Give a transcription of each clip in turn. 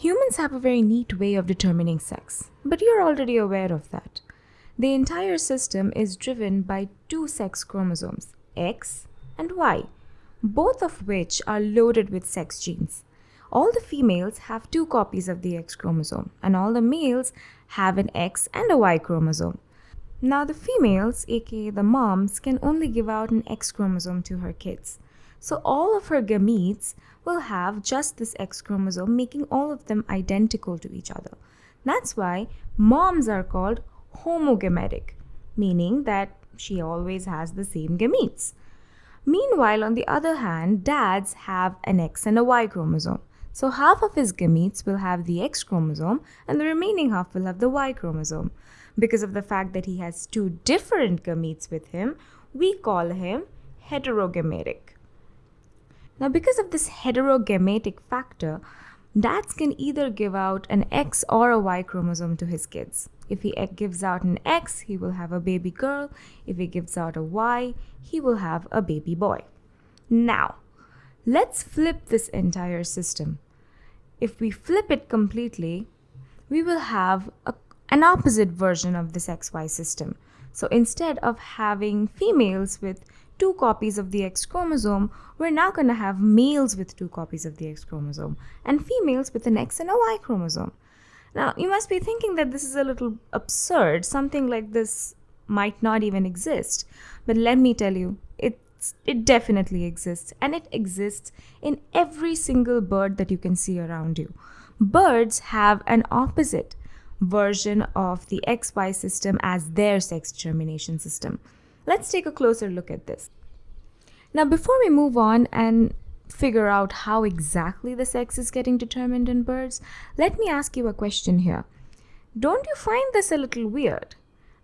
Humans have a very neat way of determining sex, but you're already aware of that. The entire system is driven by two sex chromosomes, X and Y, both of which are loaded with sex genes. All the females have two copies of the X chromosome, and all the males have an X and a Y chromosome. Now, the females, aka the moms, can only give out an X chromosome to her kids. So, all of her gametes will have just this X chromosome, making all of them identical to each other. That's why moms are called homogametic, meaning that she always has the same gametes. Meanwhile, on the other hand, dads have an X and a Y chromosome. So half of his gametes will have the X chromosome and the remaining half will have the Y chromosome. Because of the fact that he has two different gametes with him, we call him heterogametic. Now, because of this heterogametic factor, dads can either give out an X or a Y chromosome to his kids. If he gives out an X, he will have a baby girl. If he gives out a Y, he will have a baby boy. Now, let's flip this entire system. If we flip it completely, we will have a, an opposite version of this XY system. So instead of having females with two copies of the X chromosome, we're now going to have males with two copies of the X chromosome and females with an X and a Y chromosome. Now, you must be thinking that this is a little absurd. Something like this might not even exist. But let me tell you, it's, it definitely exists. And it exists in every single bird that you can see around you. Birds have an opposite version of the XY system as their sex determination system. Let's take a closer look at this. Now, before we move on and figure out how exactly the sex is getting determined in birds, let me ask you a question here. Don't you find this a little weird?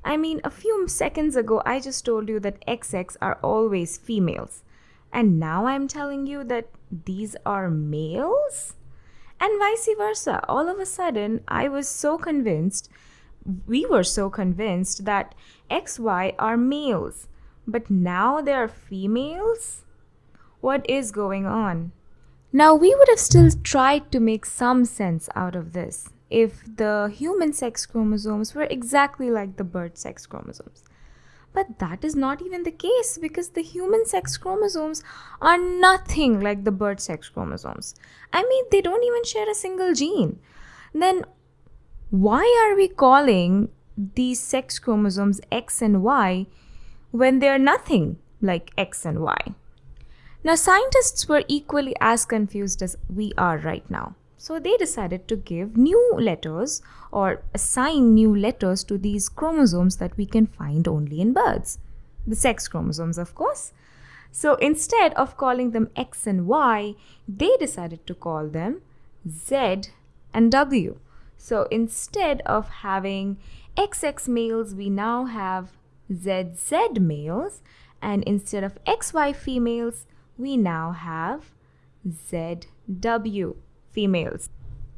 I mean, a few seconds ago, I just told you that XX are always females. And now I'm telling you that these are males? And vice versa. All of a sudden, I was so convinced, we were so convinced that XY are males, but now they are females? What is going on? Now, we would have still tried to make some sense out of this if the human sex chromosomes were exactly like the bird sex chromosomes. But that is not even the case because the human sex chromosomes are nothing like the bird sex chromosomes. I mean, they don't even share a single gene. Then, why are we calling these sex chromosomes X and Y when they're nothing like X and Y. Now, scientists were equally as confused as we are right now. So they decided to give new letters or assign new letters to these chromosomes that we can find only in birds. The sex chromosomes, of course. So instead of calling them X and Y, they decided to call them Z and W. So instead of having XX males, we now have ZZ males, and instead of XY females, we now have ZW females.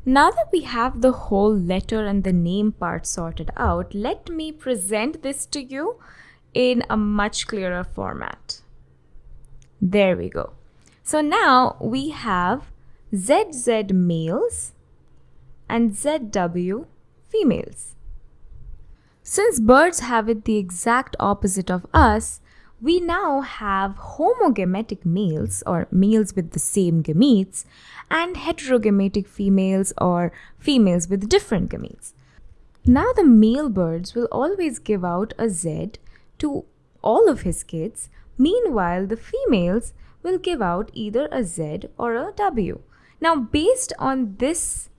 Now that we have the whole letter and the name part sorted out, let me present this to you in a much clearer format. There we go. So now we have ZZ males and ZW females. Since birds have it the exact opposite of us, we now have homogametic males or males with the same gametes and heterogametic females or females with different gametes. Now the male birds will always give out a Z to all of his kids. Meanwhile, the females will give out either a Z or a W. Now, based on this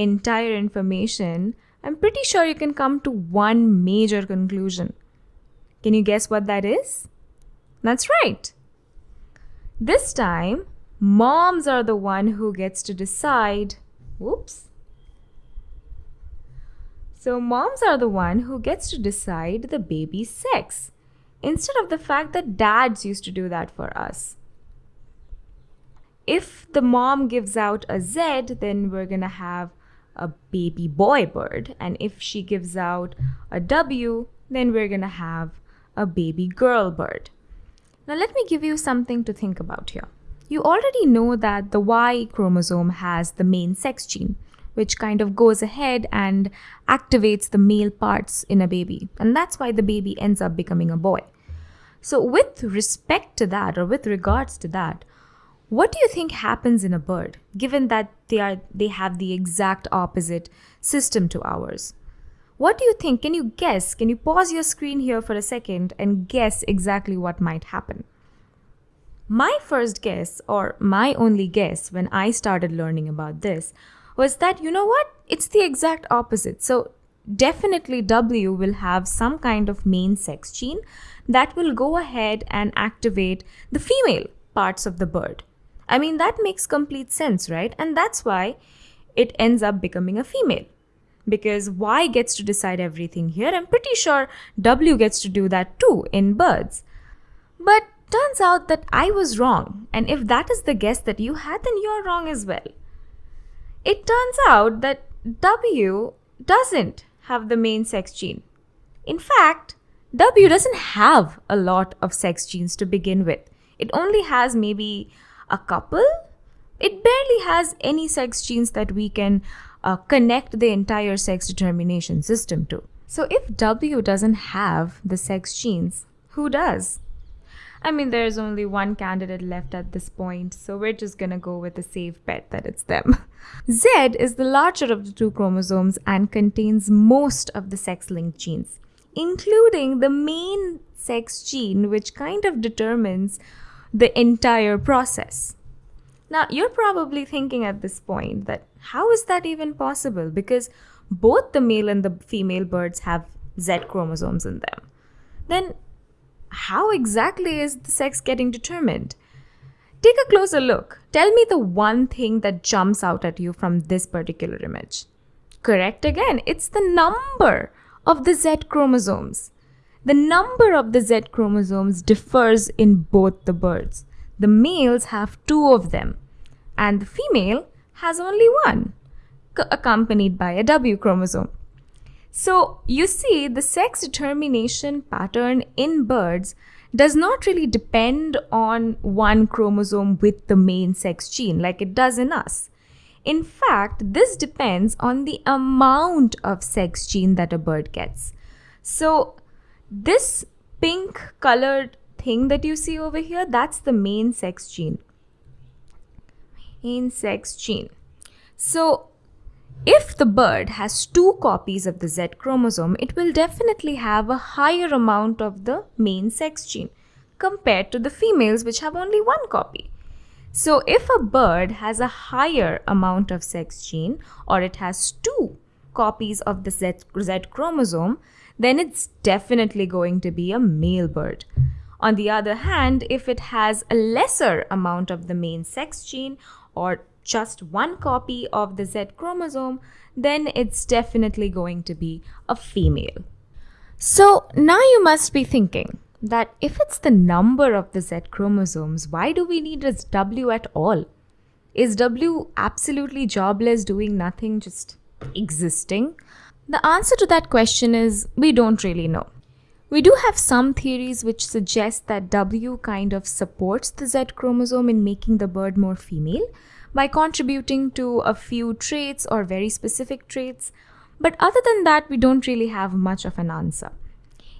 entire information, I'm pretty sure you can come to one major conclusion. Can you guess what that is? That's right. This time, moms are the one who gets to decide. Whoops. So, moms are the one who gets to decide the baby's sex instead of the fact that dads used to do that for us. If the mom gives out a Z, then we're going to have a baby boy bird. And if she gives out a W, then we're going to have a baby girl bird. Now, let me give you something to think about here. You already know that the Y chromosome has the main sex gene, which kind of goes ahead and activates the male parts in a baby. And that's why the baby ends up becoming a boy. So, with respect to that, or with regards to that, what do you think happens in a bird, given that they are they have the exact opposite system to ours? What do you think? Can you guess? Can you pause your screen here for a second and guess exactly what might happen? My first guess, or my only guess when I started learning about this, was that you know what? It's the exact opposite. So, definitely W will have some kind of main sex gene that will go ahead and activate the female parts of the bird. I mean, that makes complete sense, right? And that's why it ends up becoming a female. Because Y gets to decide everything here. I'm pretty sure W gets to do that too in birds. But turns out that I was wrong. And if that is the guess that you had, then you're wrong as well. It turns out that W doesn't have the main sex gene. In fact, W doesn't have a lot of sex genes to begin with. It only has maybe a couple. It barely has any sex genes that we can uh, connect the entire sex determination system to. So if W doesn't have the sex genes, who does? I mean, there's only one candidate left at this point, so we're just gonna go with a safe bet that it's them. Z is the larger of the two chromosomes and contains most of the sex linked genes, including the main sex gene, which kind of determines the entire process. Now, you're probably thinking at this point that how is that even possible? Because both the male and the female birds have Z chromosomes in them. Then how exactly is the sex getting determined? Take a closer look. Tell me the one thing that jumps out at you from this particular image. Correct again, it's the number of the Z chromosomes. The number of the Z chromosomes differs in both the birds. The males have two of them, and the female has only one, accompanied by a W chromosome. So you see, the sex determination pattern in birds does not really depend on one chromosome with the main sex gene like it does in us. In fact, this depends on the amount of sex gene that a bird gets. So, this pink colored thing that you see over here, that's the main sex gene. Main sex gene. So, if the bird has two copies of the Z chromosome, it will definitely have a higher amount of the main sex gene compared to the females which have only one copy. So if a bird has a higher amount of sex gene or it has two copies of the Z, Z chromosome, then it's definitely going to be a male bird. On the other hand, if it has a lesser amount of the main sex gene or just one copy of the Z chromosome, then it's definitely going to be a female. So now you must be thinking that if it's the number of the Z chromosomes, why do we need a W at all? Is W absolutely jobless, doing nothing, just existing? The answer to that question is we don't really know. We do have some theories which suggest that W kind of supports the Z chromosome in making the bird more female, by contributing to a few traits or very specific traits. But other than that, we don't really have much of an answer.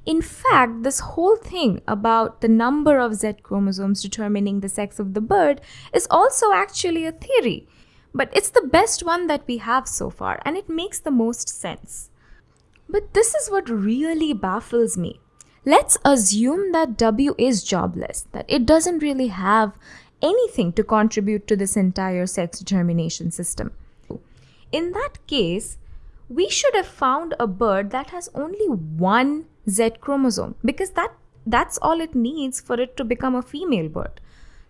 In fact, this whole thing about the number of Z chromosomes determining the sex of the bird is also actually a theory. But it's the best one that we have so far, and it makes the most sense. But this is what really baffles me. Let's assume that W is jobless, that it doesn't really have anything to contribute to this entire sex determination system. In that case, we should have found a bird that has only one Z chromosome because that that's all it needs for it to become a female bird.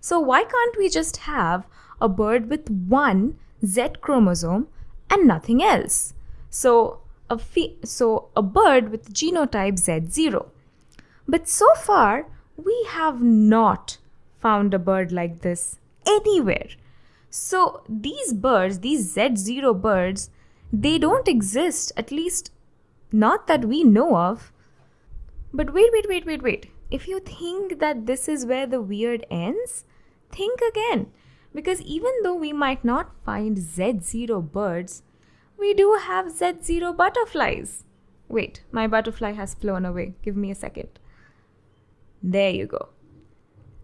So why can't we just have a bird with one Z chromosome and nothing else? So a so a bird with genotype Z0. But so far we have not found a bird like this anywhere. So these birds, these Z0 birds, they don't exist, at least not that we know of. But wait, wait, wait, wait, wait. If you think that this is where the weird ends, think again. Because even though we might not find Z0 birds, we do have Z0 butterflies. Wait, my butterfly has flown away. Give me a second. There you go.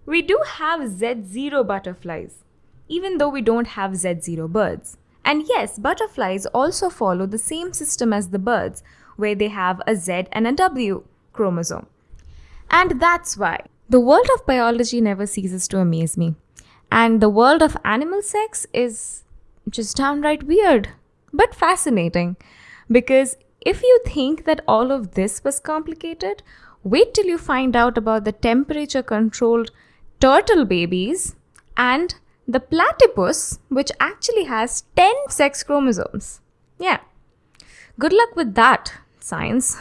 We do have Z0 butterflies, even though we don't have Z0 birds. And yes, butterflies also follow the same system as the birds, where they have a Z and a W chromosome. And that's why the world of biology never ceases to amaze me. And the world of animal sex is just downright weird, but fascinating. Because if you think that all of this was complicated, wait till you find out about the temperature controlled turtle babies and the platypus, which actually has 10 sex chromosomes. Yeah. Good luck with that, science.